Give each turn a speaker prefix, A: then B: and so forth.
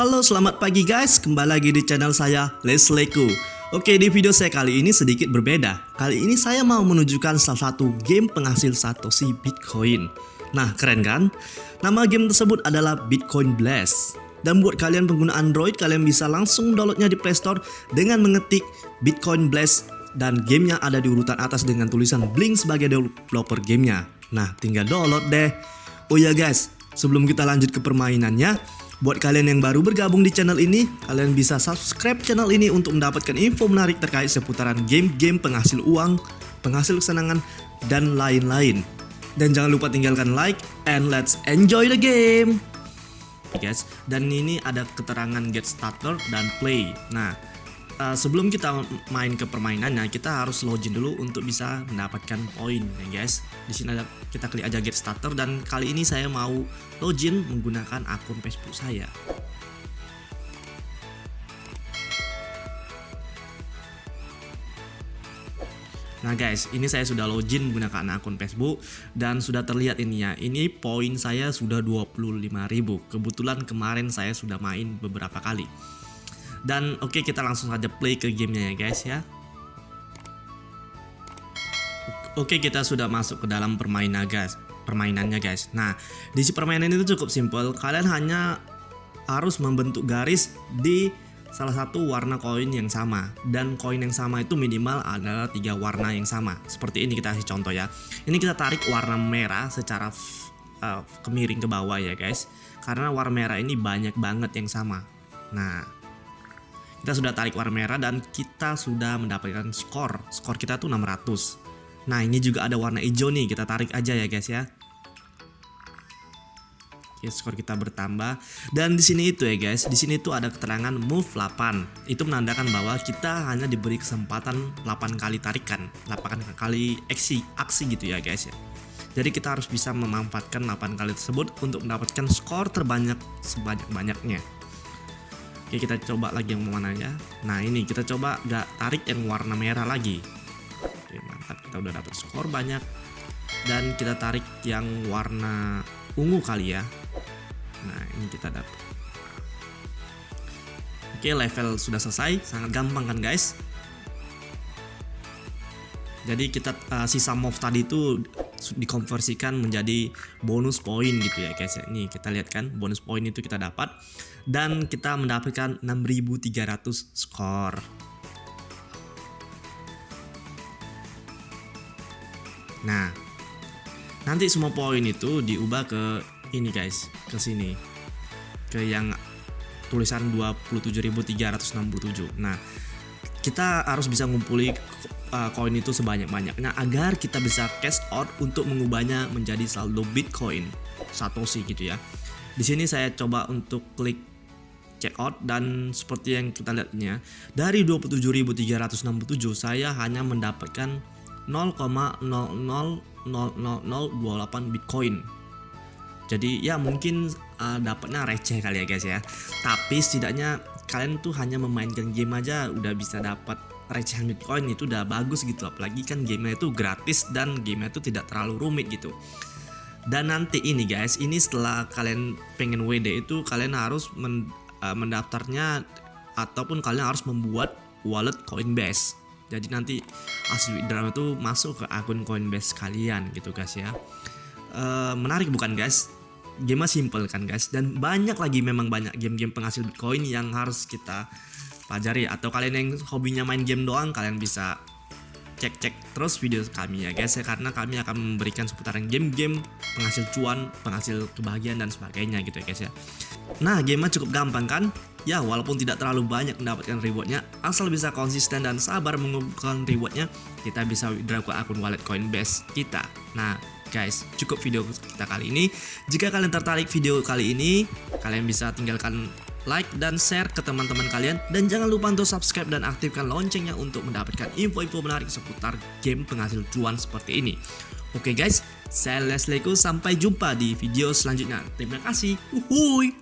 A: Halo selamat pagi guys, kembali lagi di channel saya Lesleku Oke di video saya kali ini sedikit berbeda Kali ini saya mau menunjukkan salah satu game penghasil Satoshi Bitcoin Nah keren kan? Nama game tersebut adalah Bitcoin Blast dan buat kalian pengguna Android, kalian bisa langsung downloadnya di Play Store dengan mengetik Bitcoin Blast dan gamenya ada di urutan atas dengan tulisan Blink sebagai developer gamenya. Nah, tinggal download deh. Oh ya guys, sebelum kita lanjut ke permainannya, Buat kalian yang baru bergabung di channel ini, kalian bisa subscribe channel ini untuk mendapatkan info menarik terkait seputaran game-game penghasil uang, penghasil kesenangan, dan lain-lain. Dan jangan lupa tinggalkan like, and let's enjoy the game! Guys, dan ini ada keterangan get starter dan play. Nah, uh, sebelum kita main ke permainannya, kita harus login dulu untuk bisa mendapatkan poin ya guys. Di sini ada kita klik aja get starter dan kali ini saya mau login menggunakan akun Facebook saya. Nah guys, ini saya sudah login menggunakan akun Facebook dan sudah terlihat ini ya. Ini poin saya sudah 25.000. Kebetulan kemarin saya sudah main beberapa kali. Dan oke okay, kita langsung saja play ke gamenya ya guys ya. Oke okay, kita sudah masuk ke dalam permainan guys permainannya guys. Nah di si permainan itu cukup simpel. Kalian hanya harus membentuk garis di salah satu warna koin yang sama dan koin yang sama itu minimal adalah tiga warna yang sama seperti ini kita kasih contoh ya ini kita tarik warna merah secara uh, kemiring ke bawah ya guys karena warna merah ini banyak banget yang sama nah kita sudah tarik warna merah dan kita sudah mendapatkan skor. Skor kita tuh 600. Nah, ini juga ada warna hijau nih. Kita tarik aja ya, guys ya. Oke, skor kita bertambah. Dan di sini itu ya, guys. Di sini tuh ada keterangan move 8. Itu menandakan bahwa kita hanya diberi kesempatan 8 kali tarikan, 8 kali aksi, aksi gitu ya, guys ya. Jadi kita harus bisa memanfaatkan 8 kali tersebut untuk mendapatkan skor terbanyak sebanyak-banyaknya. Oke kita coba lagi yang mana ya Nah ini kita coba gak tarik yang warna merah lagi. Oke mantap. Kita udah dapet skor banyak. Dan kita tarik yang warna ungu kali ya. Nah ini kita dapet. Oke level sudah selesai. Sangat gampang kan guys? Jadi kita uh, sisa move tadi itu dikonversikan menjadi bonus poin gitu ya guys ya. Nih kita lihat kan bonus poin itu kita dapat dan kita mendapatkan 6300 skor. Nah, nanti semua poin itu diubah ke ini guys, ke sini. Ke yang tulisan 27.367. Nah, kita harus bisa ngumpuli uh, koin itu sebanyak-banyaknya agar kita bisa cash out untuk mengubahnya menjadi saldo Bitcoin Satoshi gitu ya. Di sini saya coba untuk klik check out dan seperti yang kita lihatnya dari 27.367 saya hanya mendapatkan 0,0000028 Bitcoin. Jadi ya mungkin uh, dapatnya receh kali ya guys ya. Tapi setidaknya kalian tuh hanya memainkan game aja udah bisa dapat recehan Bitcoin itu udah bagus gitu. Apalagi kan gamenya itu gratis dan gamenya itu tidak terlalu rumit gitu. Dan nanti ini guys ini setelah kalian pengen WD itu kalian harus uh, mendaftarnya ataupun kalian harus membuat wallet Coinbase. Jadi nanti asli drama itu masuk ke akun Coinbase kalian gitu guys ya. Uh, menarik bukan guys? Game simple kan guys? Dan banyak lagi memang banyak game-game penghasil Bitcoin yang harus kita pelajari atau kalian yang hobinya main game doang kalian bisa cek-cek terus video kami ya guys ya karena kami akan memberikan seputaran game-game penghasil cuan, penghasil kebahagiaan dan sebagainya gitu ya guys ya. Nah, game cukup gampang kan? Ya, walaupun tidak terlalu banyak mendapatkan rewardnya, asal bisa konsisten dan sabar mengumpulkan rewardnya, kita bisa withdraw ke akun wallet Coinbase kita. Nah, guys, cukup video kita kali ini. Jika kalian tertarik video kali ini, kalian bisa tinggalkan like dan share ke teman-teman kalian dan jangan lupa untuk subscribe dan aktifkan loncengnya untuk mendapatkan info-info menarik seputar game penghasil cuan seperti ini. Oke guys, saya Leslieku sampai jumpa di video selanjutnya. Terima kasih. Uhuy.